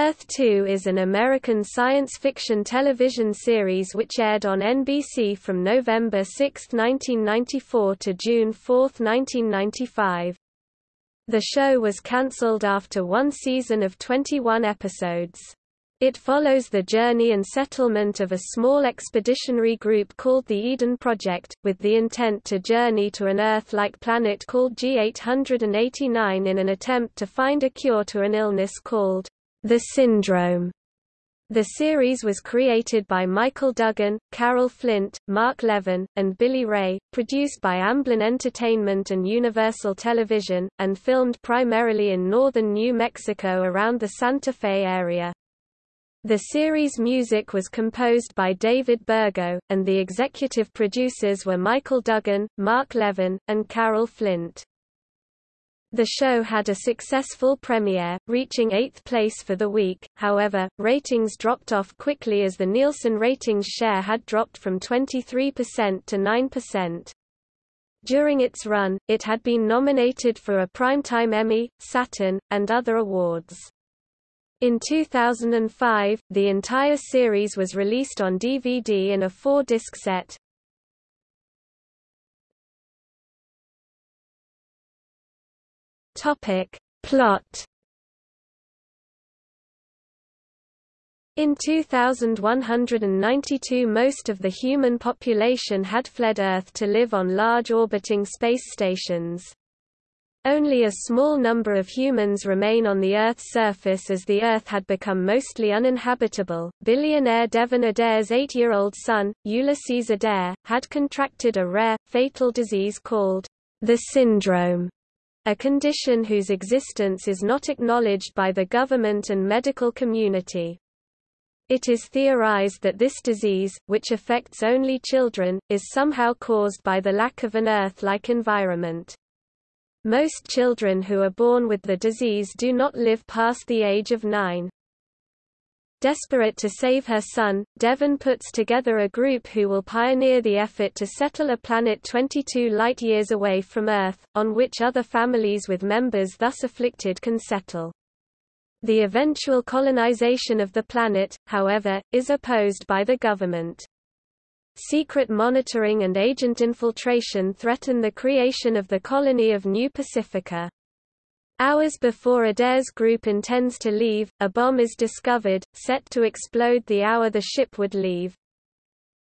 Earth 2 is an American science fiction television series which aired on NBC from November 6, 1994 to June 4, 1995. The show was cancelled after one season of 21 episodes. It follows the journey and settlement of a small expeditionary group called the Eden Project, with the intent to journey to an Earth-like planet called G889 in an attempt to find a cure to an illness called the Syndrome. The series was created by Michael Duggan, Carol Flint, Mark Levin, and Billy Ray, produced by Amblin Entertainment and Universal Television, and filmed primarily in northern New Mexico around the Santa Fe area. The series' music was composed by David Bergeaud, and the executive producers were Michael Duggan, Mark Levin, and Carol Flint. The show had a successful premiere, reaching eighth place for the week, however, ratings dropped off quickly as the Nielsen ratings share had dropped from 23% to 9%. During its run, it had been nominated for a Primetime Emmy, Saturn, and other awards. In 2005, the entire series was released on DVD in a four-disc set. Topic. Plot In 2192 most of the human population had fled Earth to live on large orbiting space stations. Only a small number of humans remain on the Earth's surface as the Earth had become mostly uninhabitable. Billionaire Devon Adair's eight-year-old son, Ulysses Adair, had contracted a rare, fatal disease called the syndrome, a condition whose existence is not acknowledged by the government and medical community. It is theorized that this disease, which affects only children, is somehow caused by the lack of an Earth-like environment. Most children who are born with the disease do not live past the age of nine. Desperate to save her son, Devon puts together a group who will pioneer the effort to settle a planet 22 light-years away from Earth, on which other families with members thus afflicted can settle. The eventual colonization of the planet, however, is opposed by the government. Secret monitoring and agent infiltration threaten the creation of the colony of New Pacifica. Hours before Adair's group intends to leave, a bomb is discovered, set to explode the hour the ship would leave.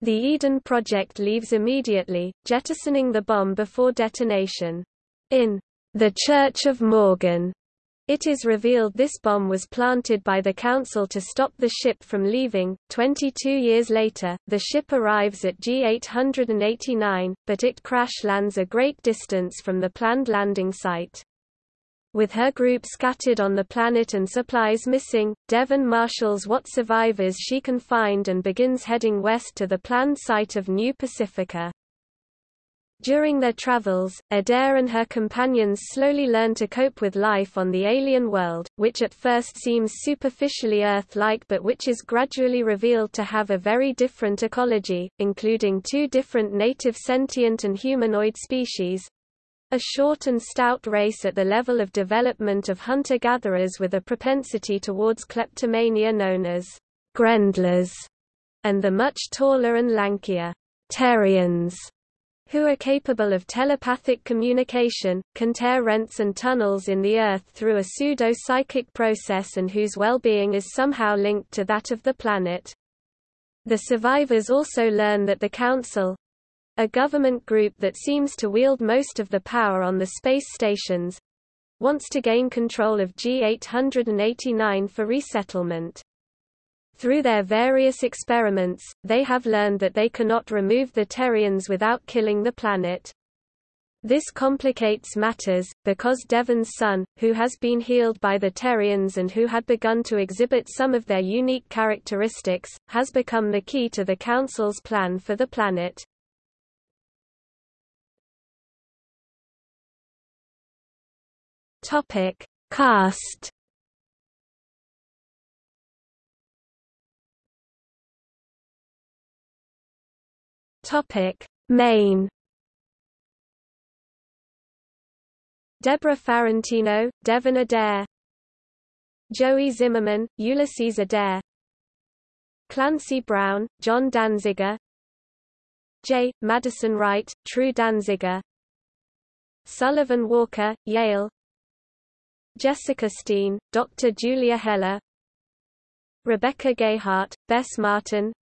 The Eden Project leaves immediately, jettisoning the bomb before detonation. In The Church of Morgan, it is revealed this bomb was planted by the Council to stop the ship from leaving. 22 years later, the ship arrives at G889, but it crash lands a great distance from the planned landing site. With her group scattered on the planet and supplies missing, Devon marshals what survivors she can find and begins heading west to the planned site of New Pacifica. During their travels, Adair and her companions slowly learn to cope with life on the alien world, which at first seems superficially Earth-like but which is gradually revealed to have a very different ecology, including two different native sentient and humanoid species, a short and stout race at the level of development of hunter-gatherers with a propensity towards kleptomania known as Grendlers, and the much taller and lankier Terrians who are capable of telepathic communication, can tear rents and tunnels in the Earth through a pseudo-psychic process and whose well-being is somehow linked to that of the planet. The survivors also learn that the Council, a government group that seems to wield most of the power on the space stations, wants to gain control of G889 for resettlement. Through their various experiments, they have learned that they cannot remove the Terrians without killing the planet. This complicates matters, because Devon's son, who has been healed by the Terrians and who had begun to exhibit some of their unique characteristics, has become the key to the Council's plan for the planet. Topic. Cast. Topic: Main. Deborah Farentino, Devon Adair. Joey Zimmerman, Ulysses Adair. Clancy Brown, John Danziger. J. Madison Wright, True Danziger. Sullivan Walker, Yale Jessica Steen, Dr. Julia Heller Rebecca Gayhart, Bess Martin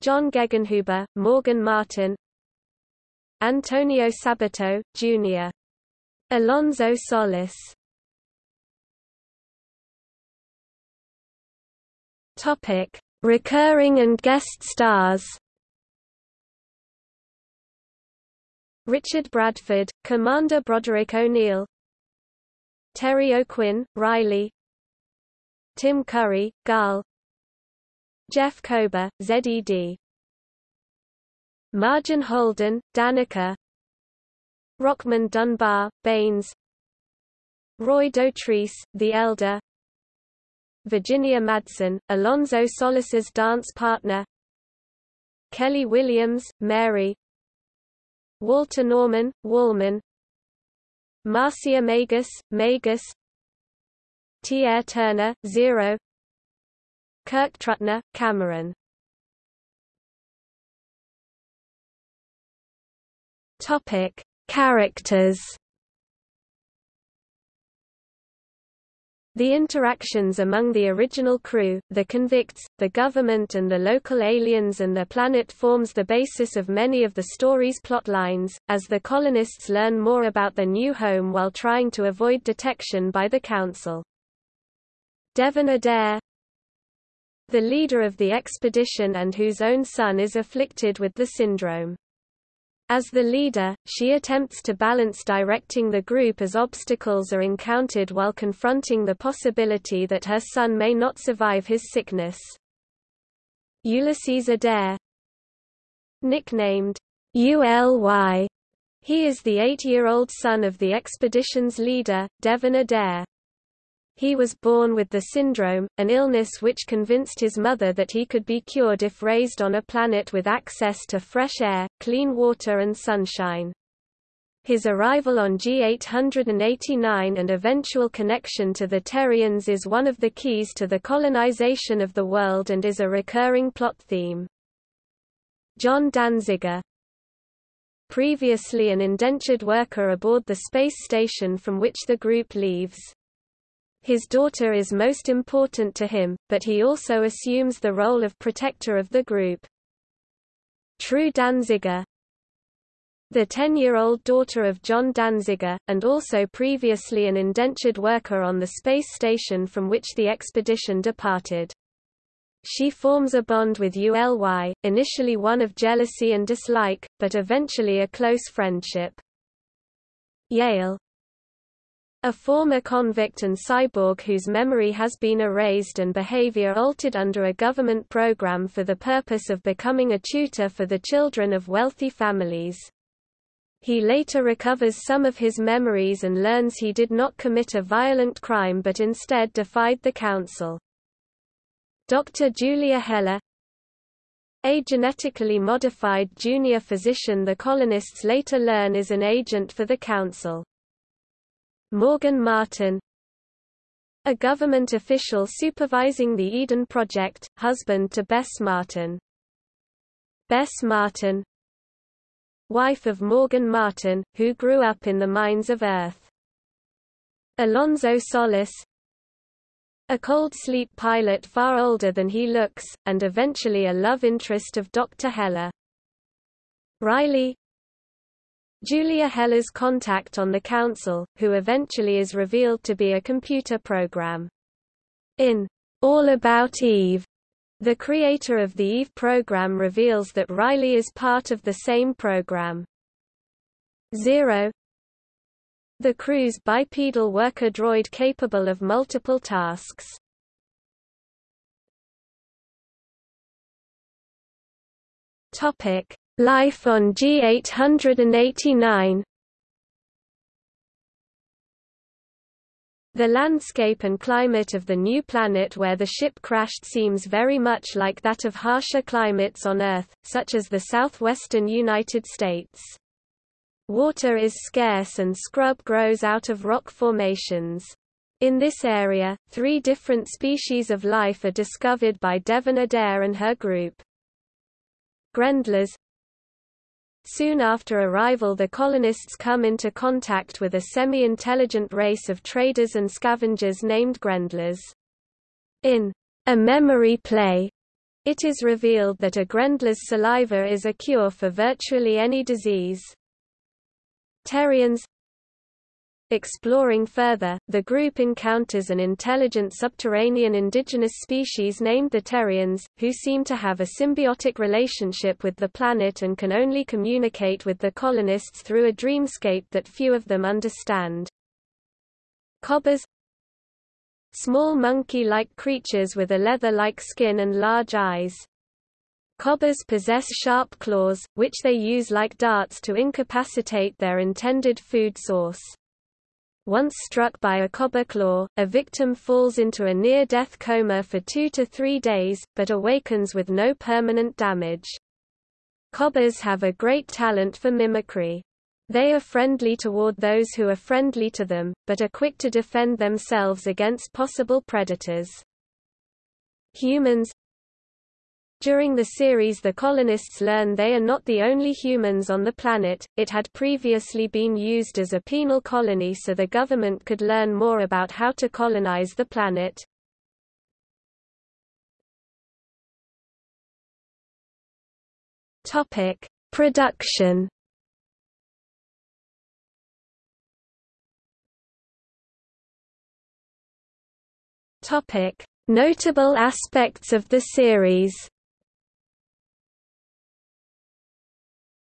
John Gegenhuber, Morgan Martin Antonio Sabato, Jr. Alonzo Solis Topic: Recurring and guest stars Richard Bradford, Commander Broderick O'Neill Terry O'Quinn, Riley. Tim Curry, Gaal. Jeff Kober, ZED Marjean Holden, Danica. Rockmond Dunbar, Baines. Roy Dotrice, The Elder. Virginia Madsen, Alonzo Solis's dance partner. Kelly Williams, Mary. Walter Norman, Wallman Marcia Magus, Magus. Tiare Turner, Zero. Kirk Trutner, Cameron. Topic: Characters The interactions among the original crew, the convicts, the government and the local aliens and their planet forms the basis of many of the story's plotlines, as the colonists learn more about their new home while trying to avoid detection by the Council. Devon Adair The leader of the expedition and whose own son is afflicted with the syndrome. As the leader, she attempts to balance directing the group as obstacles are encountered while confronting the possibility that her son may not survive his sickness. Ulysses Adair Nicknamed ULY, he is the eight-year-old son of the expedition's leader, Devon Adair. He was born with the syndrome, an illness which convinced his mother that he could be cured if raised on a planet with access to fresh air, clean water and sunshine. His arrival on G889 and eventual connection to the Terrians is one of the keys to the colonization of the world and is a recurring plot theme. John Danziger Previously an indentured worker aboard the space station from which the group leaves. His daughter is most important to him, but he also assumes the role of protector of the group. True Danziger The 10-year-old daughter of John Danziger, and also previously an indentured worker on the space station from which the expedition departed. She forms a bond with ULY, initially one of jealousy and dislike, but eventually a close friendship. Yale a former convict and cyborg whose memory has been erased and behavior altered under a government program for the purpose of becoming a tutor for the children of wealthy families. He later recovers some of his memories and learns he did not commit a violent crime but instead defied the council. Dr. Julia Heller a genetically modified junior physician the colonists later learn is an agent for the council. Morgan Martin a government official supervising the Eden Project, husband to Bess Martin. Bess Martin wife of Morgan Martin, who grew up in the mines of Earth. Alonzo Solis a cold sleep pilot far older than he looks, and eventually a love interest of Dr. Heller. Riley Julia Heller's contact on the council, who eventually is revealed to be a computer program. In All About Eve, the creator of the Eve program reveals that Riley is part of the same program. Zero The crew's bipedal worker droid capable of multiple tasks. Topic Life on G889 The landscape and climate of the new planet where the ship crashed seems very much like that of harsher climates on Earth, such as the southwestern United States. Water is scarce and scrub grows out of rock formations. In this area, three different species of life are discovered by Devon Adair and her group. Grendlers Soon after arrival the colonists come into contact with a semi-intelligent race of traders and scavengers named Grendlers. In A Memory Play, it is revealed that a Grendler's saliva is a cure for virtually any disease. Terrians Exploring further, the group encounters an intelligent subterranean indigenous species named the Terrians, who seem to have a symbiotic relationship with the planet and can only communicate with the colonists through a dreamscape that few of them understand. Cobbers Small monkey-like creatures with a leather-like skin and large eyes. Cobbers possess sharp claws, which they use like darts to incapacitate their intended food source. Once struck by a cobber claw, a victim falls into a near-death coma for two to three days, but awakens with no permanent damage. Cobbers have a great talent for mimicry. They are friendly toward those who are friendly to them, but are quick to defend themselves against possible predators. Humans during the series the colonists learn they are not the only humans on the planet, it had previously been used as a penal colony so the government could learn more about how to colonize the planet. Production. Notable aspects of the series.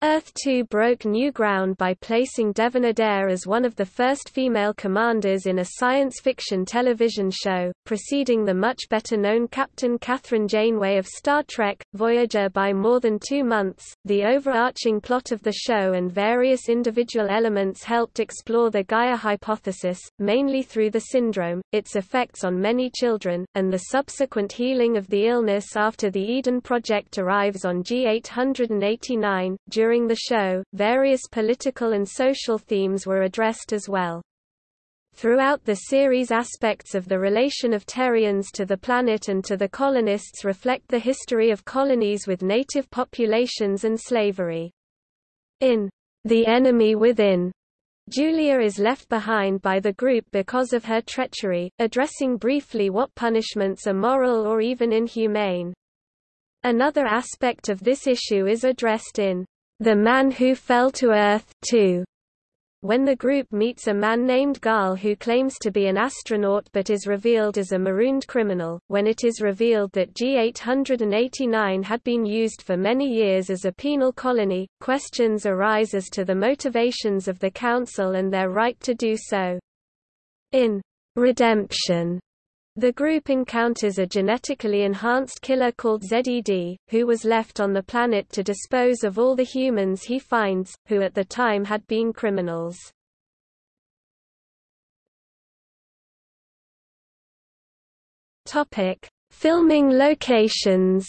Earth 2 broke new ground by placing Devon Adair as one of the first female commanders in a science fiction television show, preceding the much better-known Captain Kathryn Janeway of Star Trek, Voyager by more than two months. The overarching plot of the show and various individual elements helped explore the Gaia hypothesis, mainly through the syndrome, its effects on many children, and the subsequent healing of the illness after the Eden Project arrives on G889. During during the show, various political and social themes were addressed as well. Throughout the series aspects of the relation of Terrians to the planet and to the colonists reflect the history of colonies with native populations and slavery. In The Enemy Within, Julia is left behind by the group because of her treachery, addressing briefly what punishments are moral or even inhumane. Another aspect of this issue is addressed in the Man Who Fell to Earth 2. When the group meets a man named Gaal who claims to be an astronaut but is revealed as a marooned criminal, when it is revealed that G889 had been used for many years as a penal colony, questions arise as to the motivations of the Council and their right to do so. In Redemption, the group encounters a genetically enhanced killer called ZED, who was left on the planet to dispose of all the humans he finds, who at the time had been criminals. Topic: Filming locations.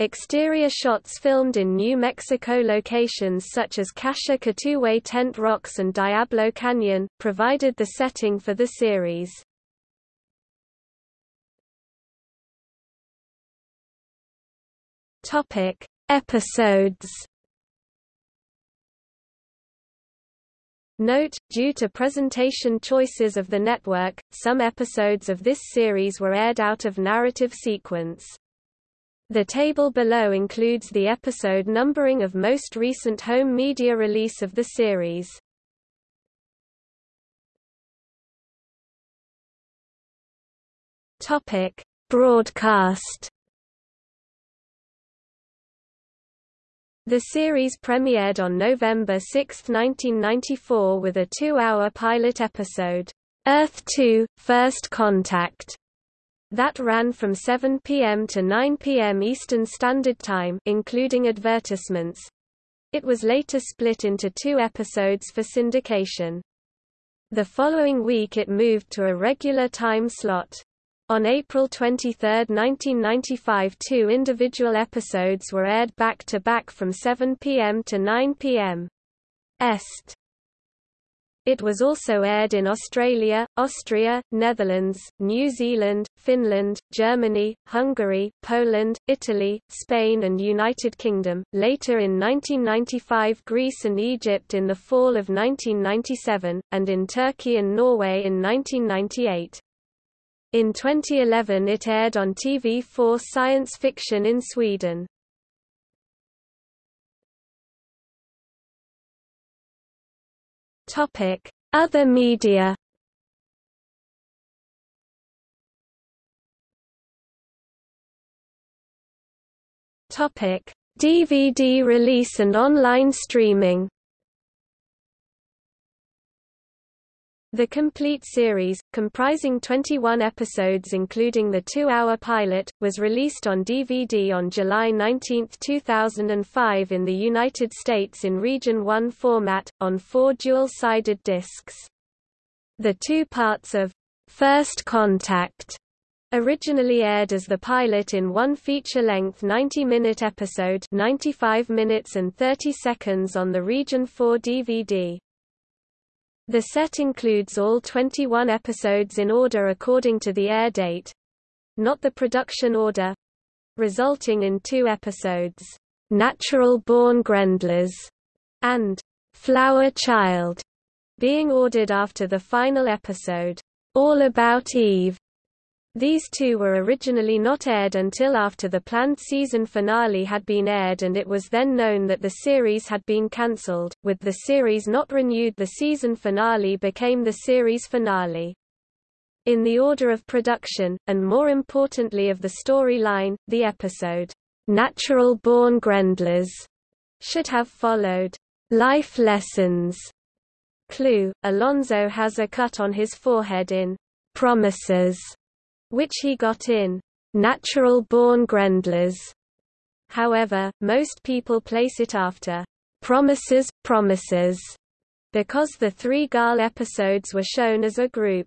Exterior shots filmed in New Mexico locations such as Kasha-Katuwe Tent Rocks and Diablo Canyon, provided the setting for the series. Topic: Episodes. Note, due to presentation choices of the network, some episodes of this series were aired out of narrative sequence. The table below includes the episode numbering of most recent home media release of the series. Topic: Broadcast. The series premiered on November 6, 1994 with a two-hour pilot episode, Earth 2 – First Contact, that ran from 7 p.m. to 9 p.m. Eastern Standard Time including advertisements. It was later split into two episodes for syndication. The following week it moved to a regular time slot. On April 23, 1995 two individual episodes were aired back-to-back -back from 7 p.m. to 9 p.m. Est. It was also aired in Australia, Austria, Netherlands, New Zealand, Finland, Germany, Hungary, Poland, Italy, Spain and United Kingdom, later in 1995 Greece and Egypt in the fall of 1997, and in Turkey and Norway in 1998. In 2011 it aired on TV4 Science Fiction in Sweden. Topic: Other media. Topic: DVD release and online streaming. The complete series, comprising 21 episodes including the two-hour pilot, was released on DVD on July 19, 2005 in the United States in Region 1 format, on four dual-sided discs. The two parts of First Contact originally aired as the pilot in one feature-length 90-minute episode 95 minutes and 30 seconds on the Region 4 DVD. The set includes all 21 episodes in order according to the air date not the production order resulting in two episodes, Natural Born Grendlers and Flower Child, being ordered after the final episode, All About Eve. These two were originally not aired until after the planned season finale had been aired and it was then known that the series had been cancelled, with the series not renewed the season finale became the series finale. In the order of production, and more importantly of the storyline, the episode, Natural Born Grendlers, should have followed, Life Lessons. Clue, Alonzo has a cut on his forehead in Promises which he got in natural-born Grendlers. However, most people place it after Promises, Promises, because the three Gaal episodes were shown as a group.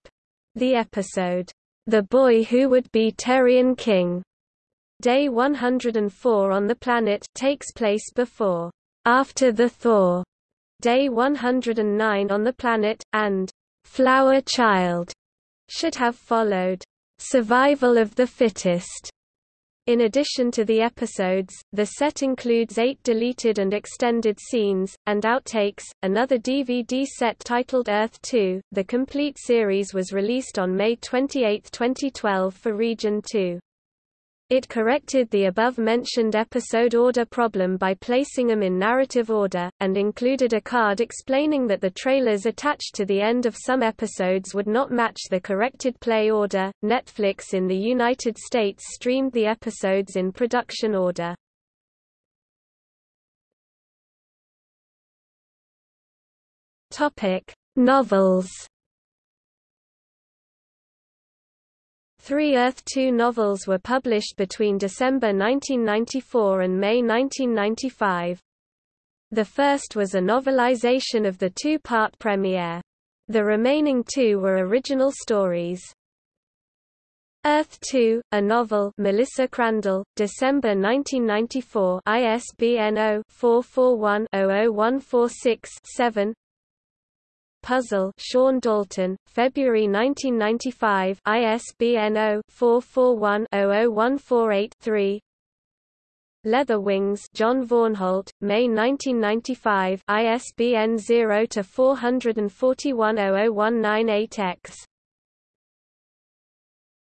The episode, The Boy Who Would Be Terrian King, Day 104 on the planet takes place before, after the Thaw, Day 109 on the planet, and Flower Child should have followed. Survival of the Fittest. In addition to the episodes, the set includes eight deleted and extended scenes, and outtakes. Another DVD set titled Earth 2, the complete series was released on May 28, 2012 for Region 2. It corrected the above-mentioned episode order problem by placing them in narrative order, and included a card explaining that the trailers attached to the end of some episodes would not match the corrected play order. Netflix in the United States streamed the episodes in production order. Topic: Novels Three Earth 2 novels were published between December 1994 and May 1995. The first was a novelization of the two-part premiere. The remaining two were original stories. Earth 2, a novel Melissa Crandall, December 1994 ISBN 0-441-00146-7 Puzzle Sean Dalton, February 1995 ISBN 0-441-00148-3 Leather Wings John Vaughanholt, May 1995 ISBN 0-441-00198-X